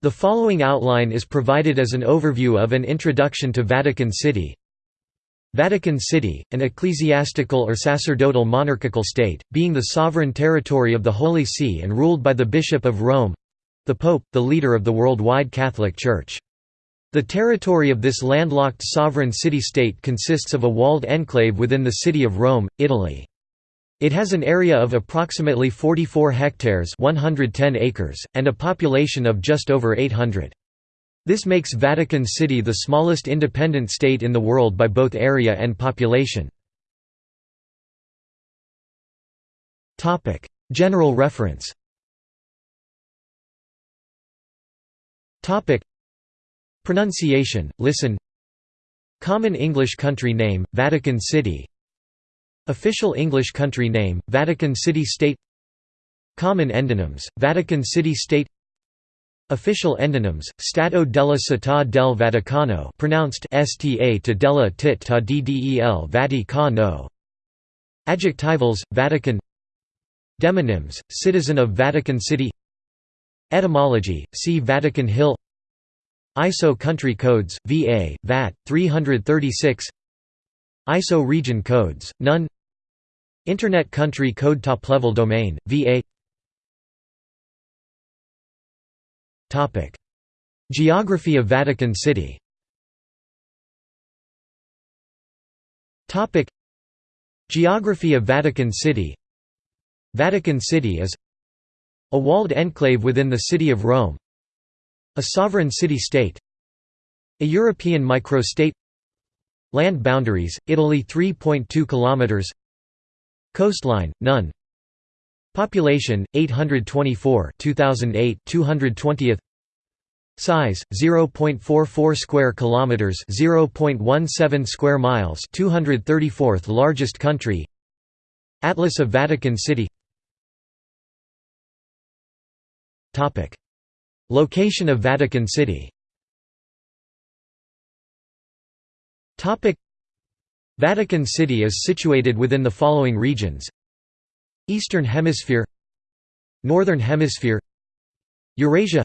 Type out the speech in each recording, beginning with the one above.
The following outline is provided as an overview of an introduction to Vatican City. Vatican City, an ecclesiastical or sacerdotal monarchical state, being the sovereign territory of the Holy See and ruled by the Bishop of Rome—the Pope, the leader of the worldwide Catholic Church. The territory of this landlocked sovereign city-state consists of a walled enclave within the city of Rome, Italy. It has an area of approximately 44 hectares 110 acres, and a population of just over 800. This makes Vatican City the smallest independent state in the world by both area and population. General reference Pronunciation, listen Common English country name, Vatican City Official English country name, Vatican City State. Common endonyms, Vatican City State. Official endonyms, Stato della Città del Vaticano pronounced sta to della tit ta ddel Vaticano. Adjectivals, Vatican. Demonyms, Citizen of Vatican City. Etymology, see Vatican Hill. ISO country codes, VA, VAT, 336 ISO region codes, none Internet Country Code Top-level domain, VA Geography of Vatican City. Geography of Vatican City. Vatican City is a walled enclave within the city of Rome a sovereign city-state a European microstate Land boundaries, Italy 3.2 kilometers Coastline, none. Population 824 2008 220th Size 0.44 square kilometers 0.17 square miles 234th largest country. Atlas of Vatican City. Topic. Location of Vatican City. Topic Vatican City is situated within the following regions. Eastern Hemisphere Northern Hemisphere Eurasia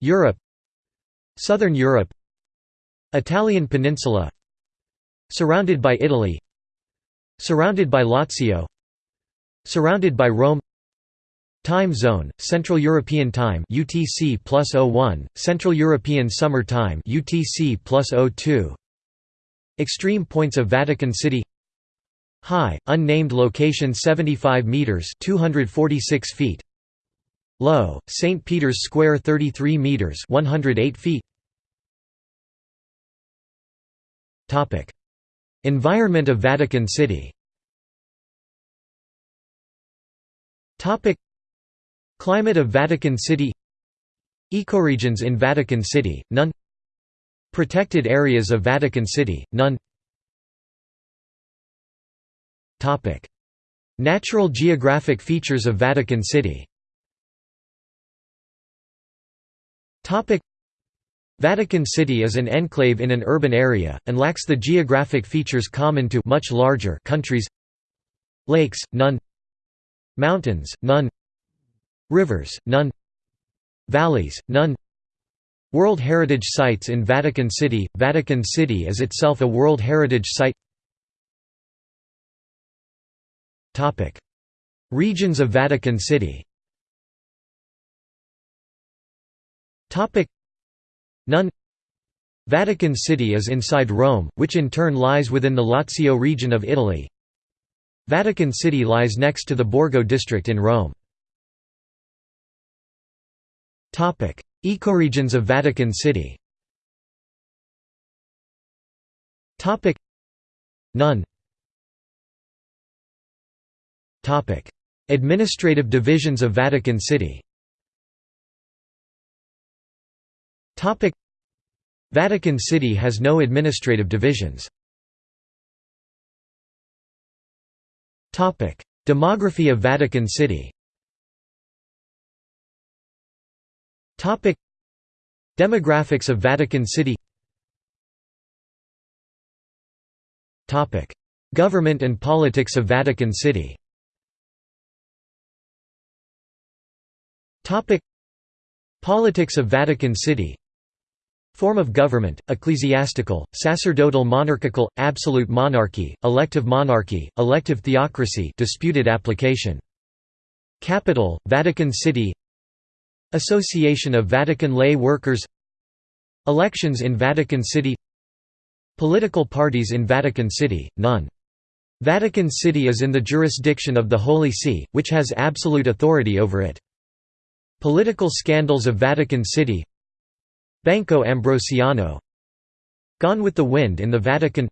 Europe Southern Europe Italian Peninsula Surrounded by Italy Surrounded by Lazio Surrounded by Rome Time zone, Central European Time UTC 01, Central European Summer Time UTC plus 02 Extreme points of Vatican City. High, unnamed location 75 meters 246 feet. Low, St. Peter's Square 33 meters 108 feet. Topic. Environment of Vatican City. Topic. Climate of Vatican City. Ecoregions in Vatican City, none Protected areas of Vatican City, none. Natural geographic features of Vatican City. Vatican City is an enclave in an urban area, and lacks the geographic features common to much larger countries. Lakes, none. Mountains, none. Rivers, none. Valleys, none World Heritage Sites in Vatican City – Vatican City is itself a World Heritage Site. Regions of Vatican City. None. Vatican City is inside Rome, which in turn lies within the Lazio region of Italy. Vatican City lies next to the Borgo district in Rome. Ecoregions of Vatican City. None. Administrative divisions of Vatican City. Vatican City has no administrative divisions. Demography of Vatican City Topic. Demographics of Vatican City. Topic. Government and politics of Vatican City. Topic. Politics of Vatican City. Form of government, ecclesiastical, sacerdotal monarchical, absolute monarchy, elective monarchy, elective theocracy disputed application. Capital, Vatican City Association of Vatican Lay Workers. Elections in Vatican City. Political parties in Vatican City, none. Vatican City is in the jurisdiction of the Holy See, which has absolute authority over it. Political scandals of Vatican City. Banco Ambrosiano. Gone with the Wind in the Vatican.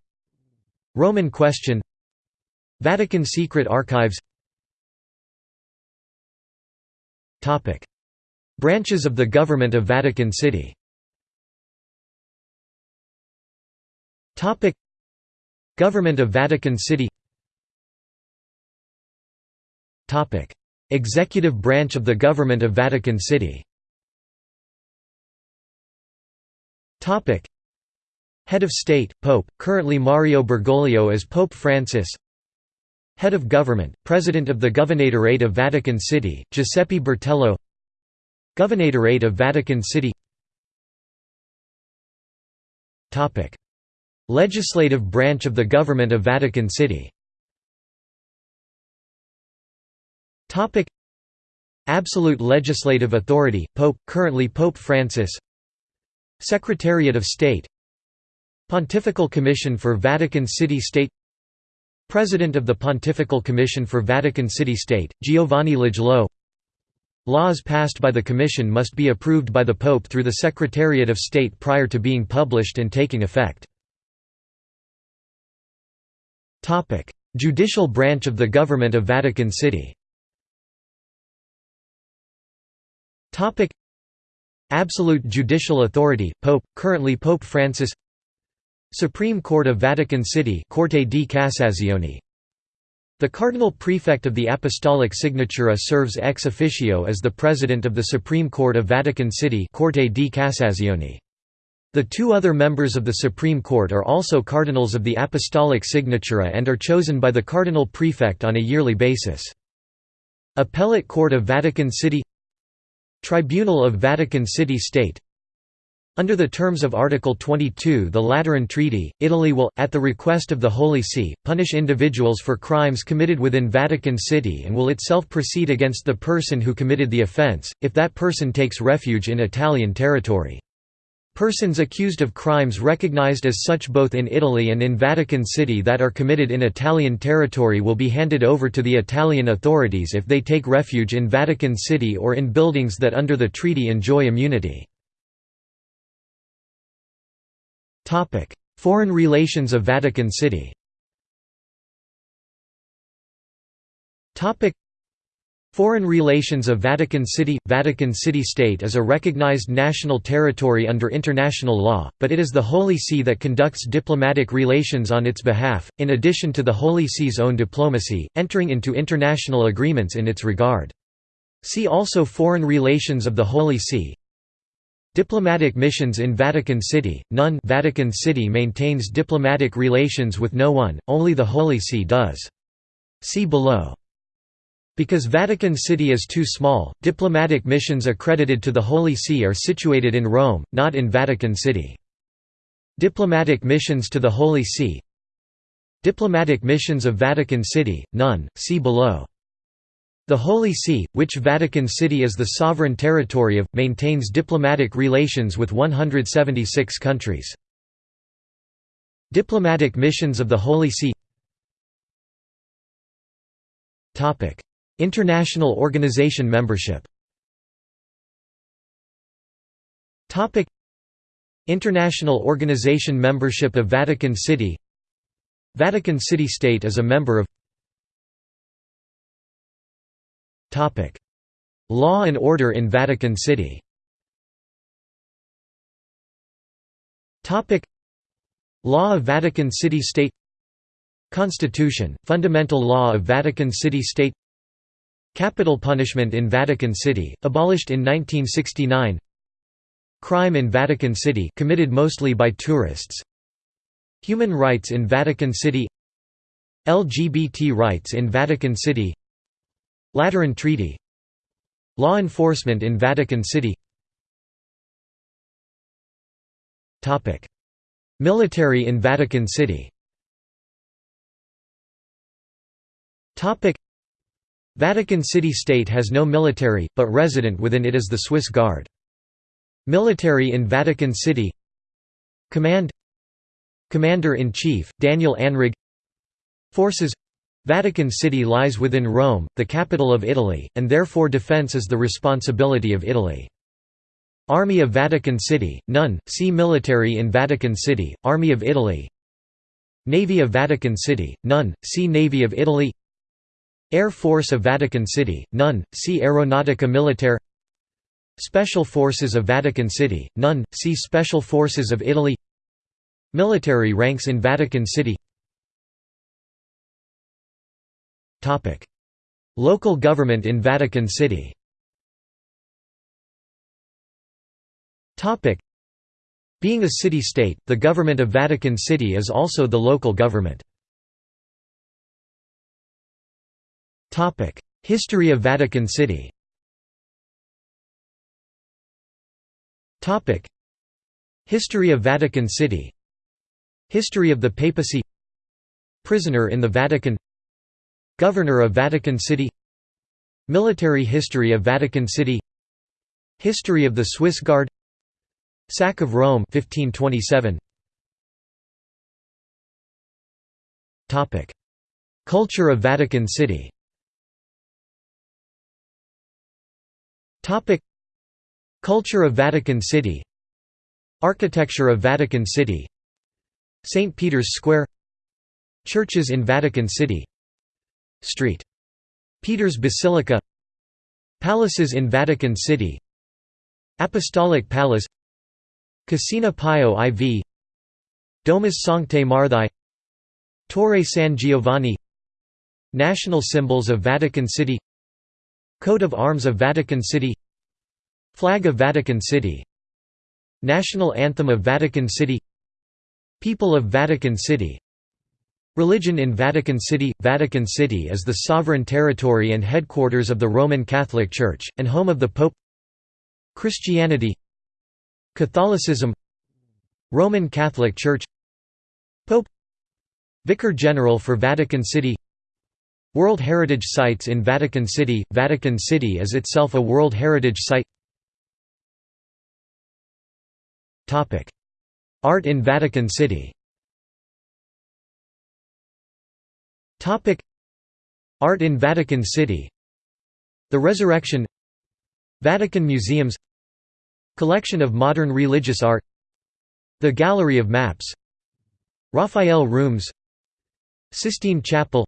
Roman Question. Vatican Secret Archives Branches of the Government of Vatican City. Government of Vatican City. Executive branch of the Government of Vatican City. Head of State, Pope, currently Mario Bergoglio as Pope Francis. Head of Government, President of the Governorate of Vatican City, Giuseppe Bertello Governorate of Vatican City. Legislative branch of the Government of Vatican City. Absolute legislative authority, Pope, currently Pope Francis. Secretariat of State. Pontifical Commission for Vatican City State. President of the Pontifical Commission for Vatican City State, Giovanni Lajolo Laws passed by the Commission must be approved by the Pope through the Secretariat of State prior to being published and taking effect. Judicial branch of the Government of Vatican City. Absolute judicial authority, Pope, currently Pope Francis. Supreme Court of Vatican City Corte di Cassazione The Cardinal Prefect of the Apostolic Signatura serves ex officio as the President of the Supreme Court of Vatican City Corte di Cassazione. The two other members of the Supreme Court are also Cardinals of the Apostolic Signatura and are chosen by the Cardinal Prefect on a yearly basis. Appellate Court of Vatican City Tribunal of Vatican City State under the terms of Article 22 the Lateran Treaty, Italy will, at the request of the Holy See, punish individuals for crimes committed within Vatican City and will itself proceed against the person who committed the offence, if that person takes refuge in Italian territory. Persons accused of crimes recognized as such both in Italy and in Vatican City that are committed in Italian territory will be handed over to the Italian authorities if they take refuge in Vatican City or in buildings that under the treaty enjoy immunity. Foreign relations of Vatican City. Topic: Foreign relations of Vatican City – Vatican City State is a recognized national territory under international law, but it is the Holy See that conducts diplomatic relations on its behalf, in addition to the Holy See's own diplomacy, entering into international agreements in its regard. See also Foreign relations of the Holy See Diplomatic missions in Vatican City, none Vatican City maintains diplomatic relations with no one, only the Holy See does. See below. Because Vatican City is too small, diplomatic missions accredited to the Holy See are situated in Rome, not in Vatican City. Diplomatic missions to the Holy See Diplomatic missions of Vatican City, none, see below. The Holy See, which Vatican City is the sovereign territory of, maintains diplomatic relations with 176 countries. Diplomatic missions of the Holy See International organization membership International organization membership of Vatican City Vatican City State is a member of Law and order in Vatican City. Law of Vatican City State. Constitution, fundamental law of Vatican City State. Capital punishment in Vatican City, abolished in 1969 Crime in Vatican City committed mostly by tourists. Human rights in Vatican City. LGBT rights in Vatican City Lateran Treaty Law enforcement in Vatican City. Military in Vatican City. Vatican City State has no military, but resident within it is the Swiss Guard. Military in Vatican City. Command. Commander-in-Chief, Daniel Anrig. Forces Vatican City lies within Rome, the capital of Italy, and therefore defense is the responsibility of Italy. Army of Vatican City, none, see Military in Vatican City, Army of Italy. Navy of Vatican City, none, see Navy of Italy. Air Force of Vatican City, none, see Aeronautica Militare. Special Forces of Vatican City, none, see Special Forces of Italy. Military ranks in Vatican City Local government in Vatican City. Being a city-state, the government of Vatican City is also the local government. History of Vatican City. History of Vatican City. History of the papacy. Prisoner in the Vatican Governor of Vatican City. Military history of Vatican City. History of the Swiss Guard. Sack of Rome 1527 Topic. Culture of Vatican City. Topic. Culture of Vatican City. Architecture of Vatican City. St. Peter's Square. Churches in Vatican City Street. Peter's Basilica. Palaces in Vatican City. Apostolic Palace. Cascina Pio IV Domus Sanctae Marthae Torre San Giovanni. National symbols of Vatican City. Coat of Arms of Vatican City. Flag of Vatican City. National Anthem of Vatican City. People of Vatican City Religion in Vatican City Vatican City is the sovereign territory and headquarters of the Roman Catholic Church, and home of the Pope. Christianity Catholicism Roman Catholic Church. Pope Vicar General for Vatican City. World Heritage Sites in Vatican City Vatican City is itself a World Heritage Site. Art in Vatican City Art in Vatican City. The Resurrection. Vatican Museums. Collection of modern religious art. The Gallery of Maps. Raphael Rooms. Sistine Chapel.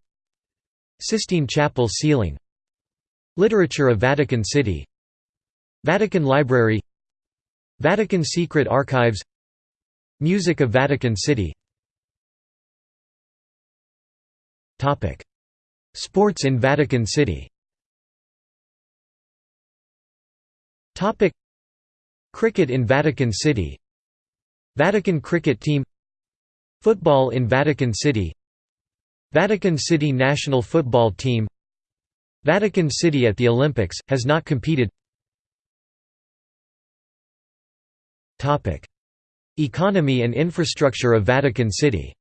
Sistine Chapel ceiling. Literature of Vatican City. Vatican Library. Vatican Secret Archives. Music of Vatican City Sports in Vatican City. Cricket in Vatican City. Vatican cricket team. Football in Vatican City. Vatican City national football team. Vatican City at the Olympics, has not competed. Economy and infrastructure of Vatican City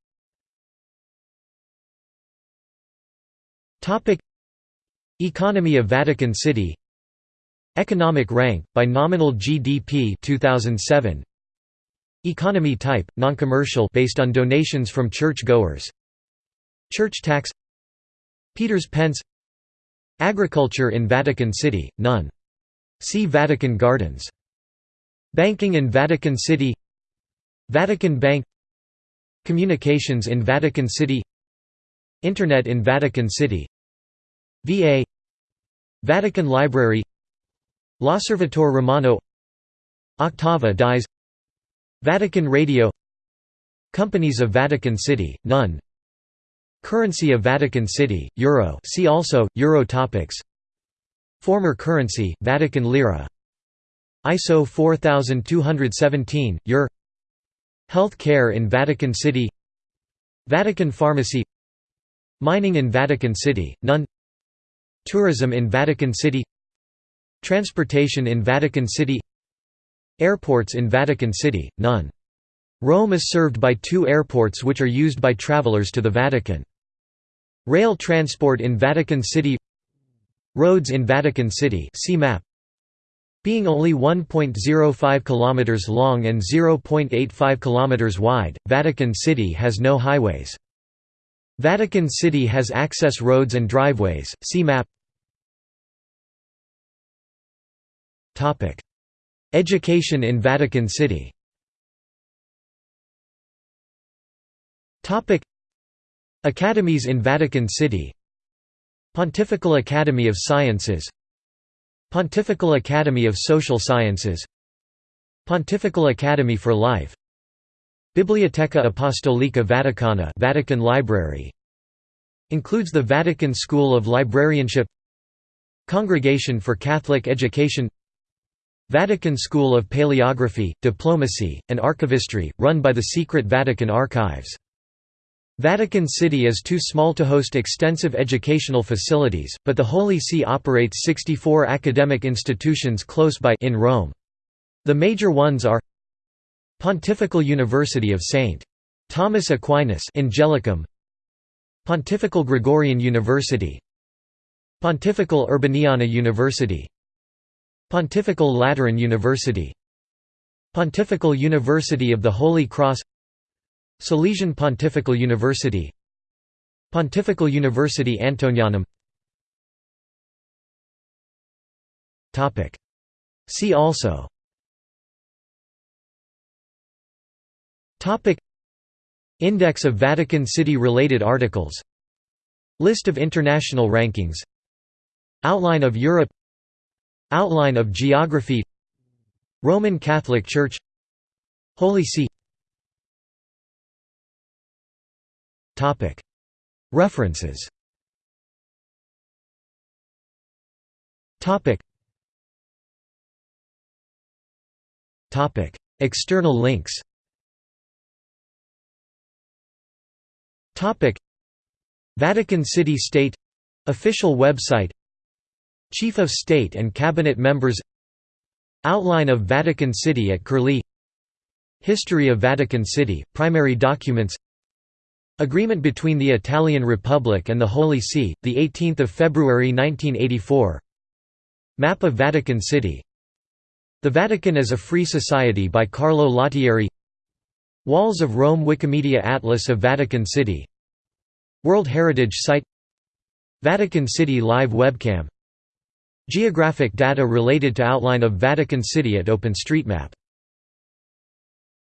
Economy of Vatican City. Economic rank, by nominal GDP 2007. Economy type, non-commercial based on donations from church-goers. Church tax. Peter's Pence. Agriculture in Vatican City, none. See Vatican Gardens. Banking in Vatican City. Vatican Bank. Communications in Vatican City. Internet in Vatican City VA Vatican Library L'Osservatore Romano Octava dies Vatican Radio Companies of Vatican City, none Currency of Vatican City, Euro see also, Euro topics. Former currency, Vatican Lira. ISO 4217, EUR Health care in Vatican City. Vatican Pharmacy. Mining in Vatican City, none Tourism in Vatican City Transportation in Vatican City Airports in Vatican City, none Rome is served by two airports which are used by travelers to the Vatican. Rail transport in Vatican City Roads in Vatican City see map being only 1.05 km long and 0.85 km wide, Vatican City has no highways. Vatican City has access roads and driveways, see map Education in Vatican City. Academies in Vatican City. Pontifical Academy of Sciences. Pontifical Academy of Social Sciences. Pontifical Academy for Life. Biblioteca Apostolica Vaticana Vatican Library. Includes the Vatican School of Librarianship. Congregation for Catholic Education Vatican School of Paleography, Diplomacy, and Archivistry, run by the secret Vatican Archives Vatican City is too small to host extensive educational facilities, but the Holy See operates 64 academic institutions close by in Rome. The major ones are Pontifical University of St. Thomas Aquinas Angelicum Pontifical Gregorian University Pontifical Urbaniana University Pontifical Lateran University. Pontifical University of the Holy Cross. Salesian Pontifical University. Pontifical University Antonianum See also. Index of Vatican City-related articles. List of international rankings. Outline of Europe Outline of geography Roman Catholic Church Holy See References External links Vatican City State official website Chief of State and Cabinet members Outline of Vatican City at Curlie History of Vatican City, primary documents Agreement between the Italian Republic and the Holy See, 18 February 1984 Map of Vatican City The Vatican as a Free Society by Carlo Lottieri Walls of Rome Wikimedia Atlas of Vatican City World Heritage Site Vatican City Live Webcam Geographic data related to outline of Vatican City at OpenStreetMap